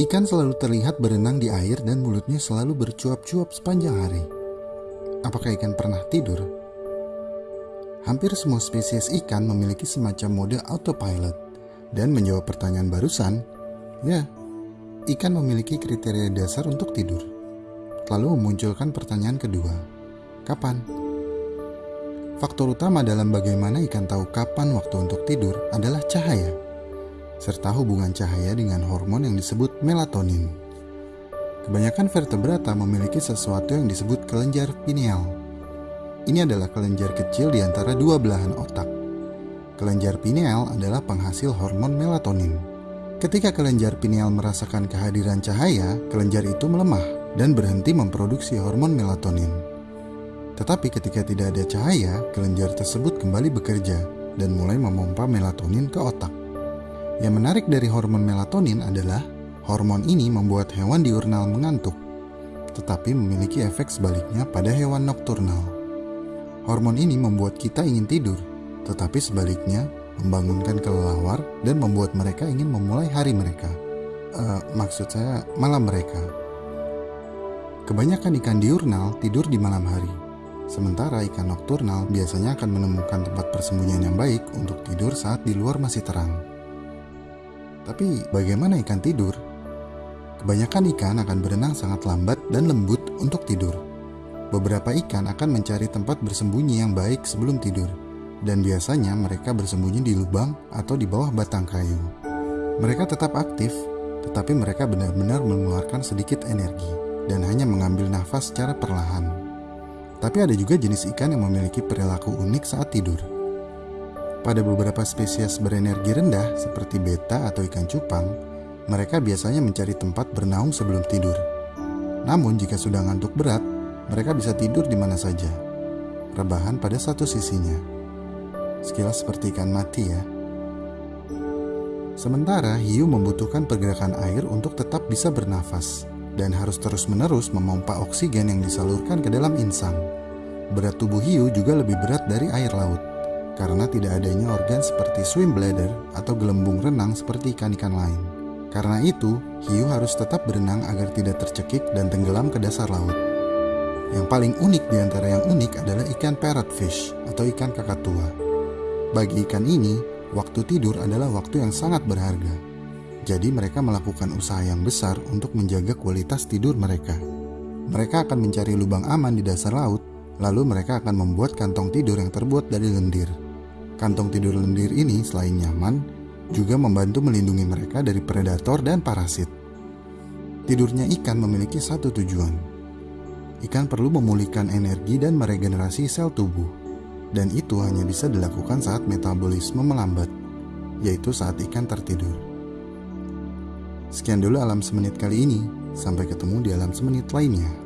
Ikan selalu terlihat berenang di air dan mulutnya selalu bercuap-cuap sepanjang hari. Apakah ikan pernah tidur? Hampir semua spesies ikan memiliki semacam mode autopilot. Dan menjawab pertanyaan barusan, ya, ikan memiliki kriteria dasar untuk tidur. Lalu memunculkan pertanyaan kedua, kapan? Faktor utama dalam bagaimana ikan tahu kapan waktu untuk tidur adalah cahaya serta hubungan cahaya dengan hormon yang disebut melatonin. Kebanyakan vertebrata memiliki sesuatu yang disebut kelenjar pineal. Ini adalah kelenjar kecil di antara dua belahan otak. Kelenjar pineal adalah penghasil hormon melatonin. Ketika kelenjar pineal merasakan kehadiran cahaya, kelenjar itu melemah dan berhenti memproduksi hormon melatonin. Tetapi ketika tidak ada cahaya, kelenjar tersebut kembali bekerja dan mulai memompa melatonin ke otak. Yang menarik dari hormon melatonin adalah hormon ini membuat hewan diurnal mengantuk, tetapi memiliki efek sebaliknya pada hewan nokturnal. Hormon ini membuat kita ingin tidur, tetapi sebaliknya membangunkan kelelawar dan membuat mereka ingin memulai hari mereka. Uh, maksud saya malam mereka. Kebanyakan ikan diurnal tidur di malam hari, sementara ikan nokturnal biasanya akan menemukan tempat persembunyian yang baik untuk tidur saat di luar masih terang. Tapi bagaimana ikan tidur? Kebanyakan ikan akan berenang sangat lambat dan lembut untuk tidur. Beberapa ikan akan mencari tempat bersembunyi yang baik sebelum tidur, dan biasanya mereka bersembunyi di lubang atau di bawah batang kayu. Mereka tetap aktif, tetapi mereka benar-benar mengeluarkan sedikit energi dan hanya mengambil nafas secara perlahan. Tapi ada juga jenis ikan yang memiliki perilaku unik saat tidur. Pada beberapa spesies berenergi rendah seperti beta atau ikan cupang, mereka biasanya mencari tempat bernaung sebelum tidur. Namun jika sudah ngantuk berat, mereka bisa tidur di mana saja. Rebahan pada satu sisinya. Sekilas seperti ikan mati ya. Sementara hiu membutuhkan pergerakan air untuk tetap bisa bernafas dan harus terus-menerus memompa oksigen yang disalurkan ke dalam insang. Berat tubuh hiu juga lebih berat dari air laut karena tidak adanya organ seperti swim bladder atau gelembung renang seperti ikan-ikan lain. Karena itu, hiu harus tetap berenang agar tidak tercekik dan tenggelam ke dasar laut. Yang paling unik di antara yang unik adalah ikan parrotfish atau ikan kakatua. Bagi ikan ini, waktu tidur adalah waktu yang sangat berharga. Jadi mereka melakukan usaha yang besar untuk menjaga kualitas tidur mereka. Mereka akan mencari lubang aman di dasar laut, lalu mereka akan membuat kantong tidur yang terbuat dari lendir. Kantong tidur lendir ini selain nyaman, juga membantu melindungi mereka dari predator dan parasit. Tidurnya ikan memiliki satu tujuan. Ikan perlu memulihkan energi dan meregenerasi sel tubuh. Dan itu hanya bisa dilakukan saat metabolisme melambat, yaitu saat ikan tertidur. Sekian dulu alam semenit kali ini. Sampai ketemu di alam semenit lainnya.